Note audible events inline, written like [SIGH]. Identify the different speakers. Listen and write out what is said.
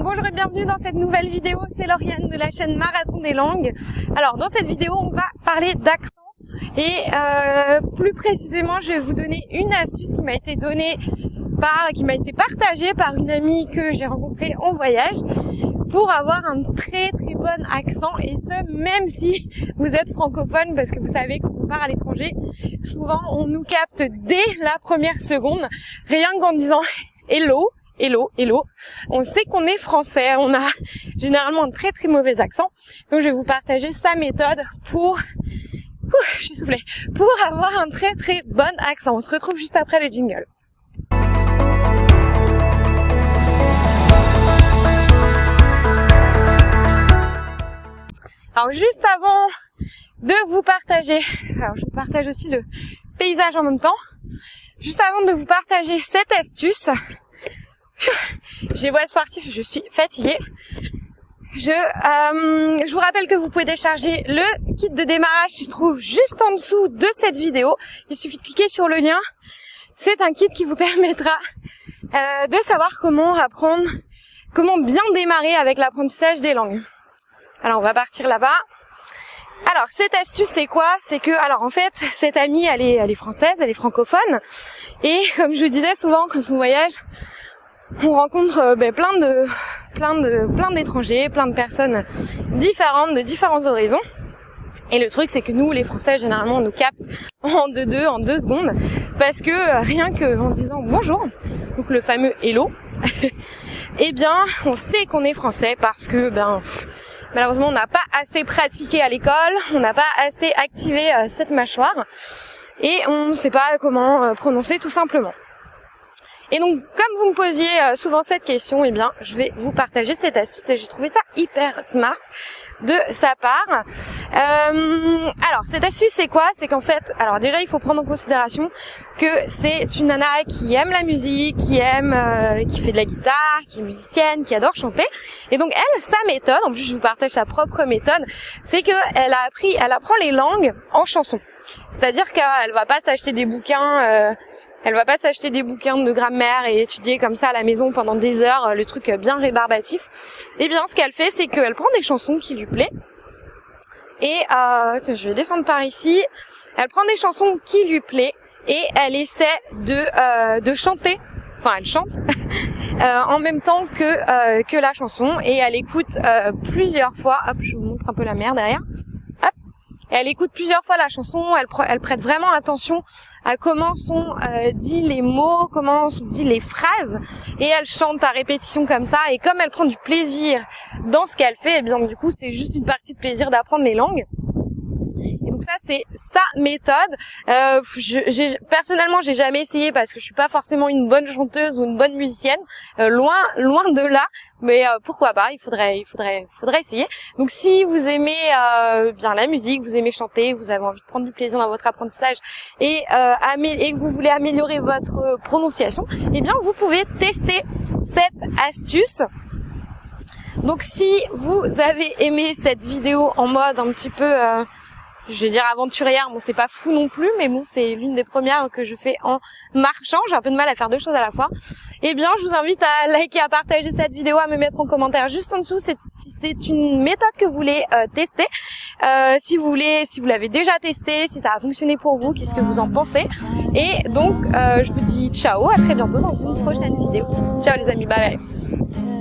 Speaker 1: bonjour et bienvenue dans cette nouvelle vidéo, c'est Lauriane de la chaîne Marathon des langues. Alors dans cette vidéo on va parler d'accent. Et euh, plus précisément je vais vous donner une astuce qui m'a été donnée par, qui m'a été partagée par une amie que j'ai rencontrée en voyage pour avoir un très très bon accent. Et ce même si vous êtes francophone parce que vous savez quand on part à l'étranger souvent on nous capte dès la première seconde rien qu'en disant hello hello, hello. On sait qu'on est français, on a généralement un très très mauvais accent. Donc je vais vous partager sa méthode pour je suis soufflée, pour avoir un très très bon accent. On se retrouve juste après le jingle. Alors juste avant de vous partager, alors je vous partage aussi le paysage en même temps, juste avant de vous partager cette astuce, [LAUGHS] j'ai beau sportif, je suis fatiguée. Je, euh, je vous rappelle que vous pouvez décharger le kit de démarrage qui se trouve juste en dessous de cette vidéo. Il suffit de cliquer sur le lien. C'est un kit qui vous permettra euh, de savoir comment apprendre, comment bien démarrer avec l'apprentissage des langues. Alors on va partir là-bas. Alors cette astuce c'est quoi? C'est que alors en fait cette amie elle est elle est française, elle est francophone et [LAUGHS] comme je disais souvent quand on voyage, on rencontre euh, ben, plein de plein de plein d'étrangers, plein de personnes différentes de différents horizons. Et le truc, c'est que nous, les Français, généralement, on nous capte en deux deux, en deux secondes, parce que euh, rien que en disant bonjour, donc le fameux hello, [LAUGHS] eh bien, on sait qu'on est français parce que ben malheureusement, on n'a pas assez pratiqué à l'école, on n'a pas assez activé euh, cette mâchoire, et on ne sait pas comment prononcer tout simplement. Et donc, comme vous me posiez euh, souvent cette question, eh bien, je vais vous partager cette astuce et j'ai trouvé ça hyper smart de sa part. Euh, alors, cette astuce, c'est quoi? C'est qu'en fait, alors déjà, il faut prendre en considération que c'est une nana qui aime la musique, qui aime, euh, qui fait de la guitare, qui est musicienne, qui adore chanter. Et donc, elle, sa méthode, en plus, je vous partage sa propre méthode, c'est que elle a appris, elle apprend les langues en chanson. C'est-à-dire qu'elle va pas s'acheter des bouquins, euh, elle va pas s'acheter des bouquins de grammaire et étudier comme ça à la maison pendant des heures euh, le truc bien rébarbatif. Eh bien, ce qu'elle fait, c'est qu'elle prend des chansons qui lui plaisent. Et euh, je vais descendre par ici. Elle prend des chansons qui lui plaisent et elle essaie de de chanter. Enfin, elle chante [LAUGHS] en même temps que que la chanson et elle écoute plusieurs fois. Hop, je vous montre un peu la mer derrière elle écoute plusieurs fois la chanson, elle, prête vraiment attention à comment sont euh, dit les mots, comment sont dit les phrases, et elle chante à répétition comme ça. Et comme elle prend du plaisir dans ce qu'elle fait, et eh bien du coup c'est juste une partie de plaisir d'apprendre les langues. Et donc ça c'est sa méthode. Euh, je, personnellement j'ai jamais essayé parce que je suis pas forcément une bonne chanteuse ou une bonne musicienne, euh, loin loin de là. Mais euh, pourquoi pas Il faudrait il faudrait faudrait essayer. Donc si vous aimez euh, bien la musique, vous aimez chanter, vous avez envie de prendre du plaisir dans votre apprentissage et euh, et que vous voulez améliorer votre prononciation, eh bien vous pouvez tester cette astuce. Donc si vous avez aimé cette vidéo en mode un petit peu euh, je vais dire aventurière, bon c'est pas fou non plus, mais bon c'est l'une des premières que je fais en marchant, j'ai un peu de mal à faire deux choses à la fois. Eh bien je vous invite à liker, à partager cette vidéo, à me mettre en commentaire juste en dessous si c'est une méthode que vous voulez euh, tester, euh, si vous voulez, si vous l'avez déjà testé, si ça a fonctionné pour vous, qu'est-ce que vous en pensez? Et donc euh, je vous dis ciao, à très bientôt dans une prochaine vidéo. Ciao les amis, bye bye.